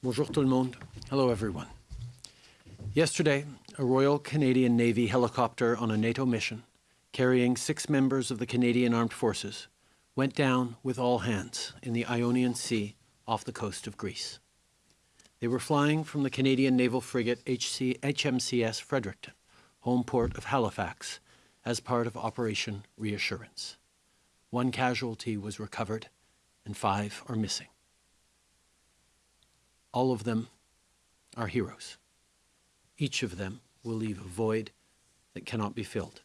Bonjour tout le monde. Hello, everyone. Yesterday, a Royal Canadian Navy helicopter on a NATO mission, carrying six members of the Canadian Armed Forces, went down with all hands in the Ionian Sea off the coast of Greece. They were flying from the Canadian naval frigate HC, HMCS Fredericton, home port of Halifax, as part of Operation Reassurance. One casualty was recovered, and five are missing. All of them are heroes. Each of them will leave a void that cannot be filled.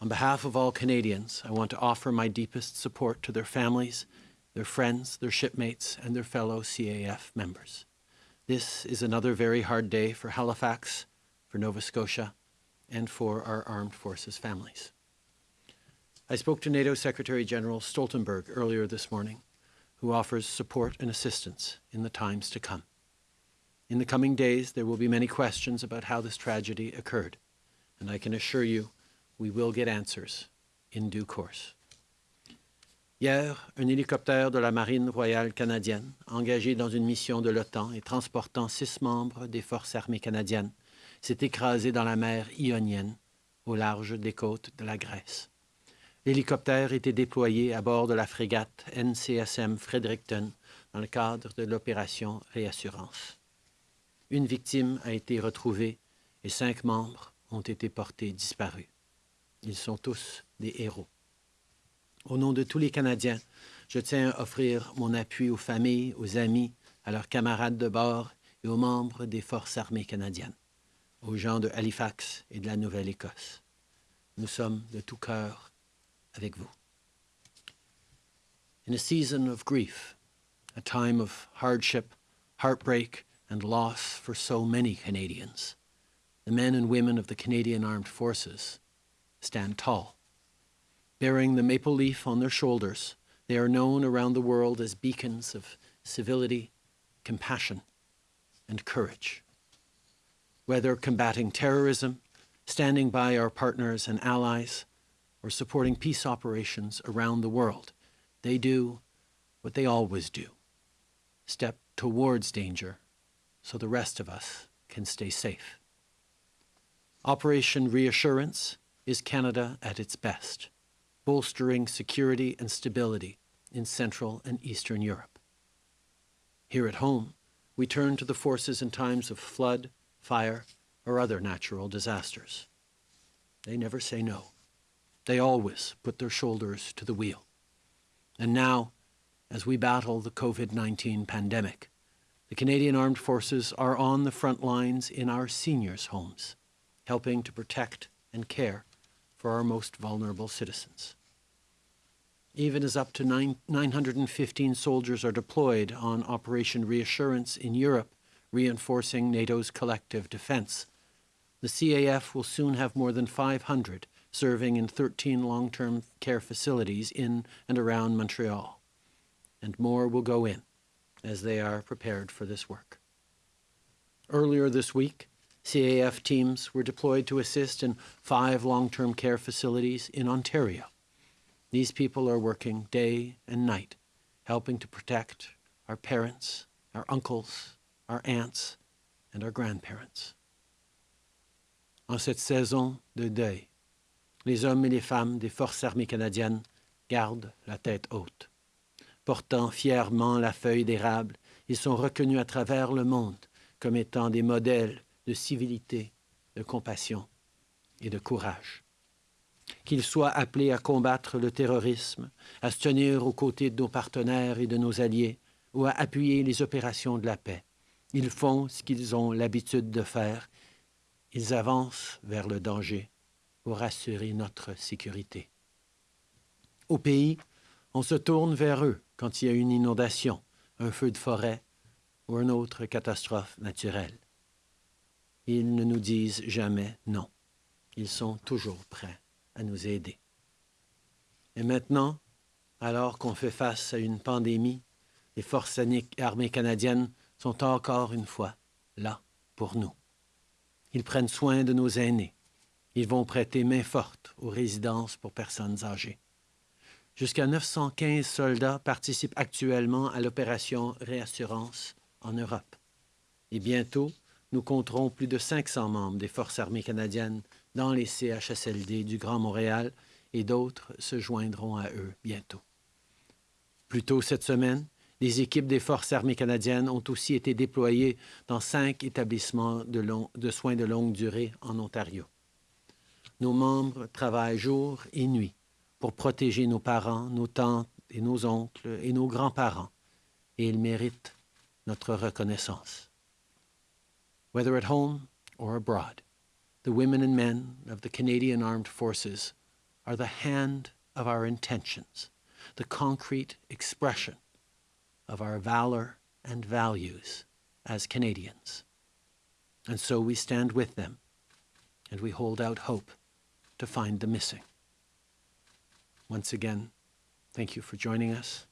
On behalf of all Canadians, I want to offer my deepest support to their families, their friends, their shipmates, and their fellow CAF members. This is another very hard day for Halifax, for Nova Scotia, and for our armed forces families. I spoke to NATO Secretary General Stoltenberg earlier this morning who offers support and assistance in the times to come. In the coming days, there will be many questions about how this tragedy occurred, and I can assure you we will get answers in due course. Hier, un hélicoptère de la Marine royale canadienne, engagé dans une mission de l'OTAN et transportant six membres des forces armées canadiennes, s'est écrasé dans la mer Ionienne, au large des côtes de la Grèce. L'hélicoptère était déployé à bord de la frégate NCSM Fredericton dans le cadre de l'opération Réassurance. Une victime a été retrouvée et cinq membres ont été portés disparus. Ils sont tous des héros. Au nom de tous les Canadiens, je tiens à offrir mon appui aux familles, aux amis, à leurs camarades de bord et aux membres des Forces armées canadiennes, aux gens de Halifax et de la Nouvelle-Écosse. Nous sommes de tout cœur avec vous. In a season of grief, a time of hardship, heartbreak, and loss for so many Canadians, the men and women of the Canadian Armed Forces stand tall. Bearing the maple leaf on their shoulders, they are known around the world as beacons of civility, compassion, and courage. Whether combating terrorism, standing by our partners and allies, or supporting peace operations around the world. They do what they always do step towards danger so the rest of us can stay safe. Operation Reassurance is Canada at its best, bolstering security and stability in Central and Eastern Europe. Here at home, we turn to the forces in times of flood, fire, or other natural disasters. They never say no. They always put their shoulders to the wheel. And now, as we battle the COVID 19 pandemic, the Canadian Armed Forces are on the front lines in our seniors' homes, helping to protect and care for our most vulnerable citizens. Even as up to nine, 915 soldiers are deployed on Operation Reassurance in Europe, reinforcing NATO's collective defense, the CAF will soon have more than 500 serving in 13 long-term care facilities in and around Montreal. And more will go in as they are prepared for this work. Earlier this week, CAF teams were deployed to assist in five long-term care facilities in Ontario. These people are working day and night, helping to protect our parents, our uncles, our aunts, and our grandparents. En cette saison de deuil, les hommes et les femmes des Forces armées canadiennes gardent la tête haute. Portant fièrement la feuille d'érable, ils sont reconnus à travers le monde comme étant des modèles de civilité, de compassion et de courage. Qu'ils soient appelés à combattre le terrorisme, à se tenir aux côtés de nos partenaires et de nos alliés, ou à appuyer les opérations de la paix. Ils font ce qu'ils ont l'habitude de faire. Ils avancent vers le danger pour assurer notre sécurité. Au pays, on se tourne vers eux quand il y a une inondation, un feu de forêt ou une autre catastrophe naturelle. Ils ne nous disent jamais non. Ils sont toujours prêts à nous aider. Et maintenant, alors qu'on fait face à une pandémie, les forces armées canadiennes sont encore une fois là pour nous. Ils prennent soin de nos aînés, ils vont prêter main forte aux résidences pour personnes âgées. Jusqu'à 915 soldats participent actuellement à l'opération Réassurance en Europe. Et bientôt, nous compterons plus de 500 membres des Forces armées canadiennes dans les CHSLD du Grand Montréal et d'autres se joindront à eux bientôt. Plus tôt cette semaine, les équipes des Forces armées canadiennes ont aussi été déployées dans cinq établissements de, de soins de longue durée en Ontario. Nos membres travaillent jour et nuit pour protéger nos parents, nos tantes et nos oncles et nos grands-parents, et ils méritent notre reconnaissance. Whether at home or abroad, the women and men of the Canadian Armed Forces are the hand of our intentions, the concrete expression of our valor and values as Canadians. And so we stand with them and we hold out hope to find the missing. Once again, thank you for joining us.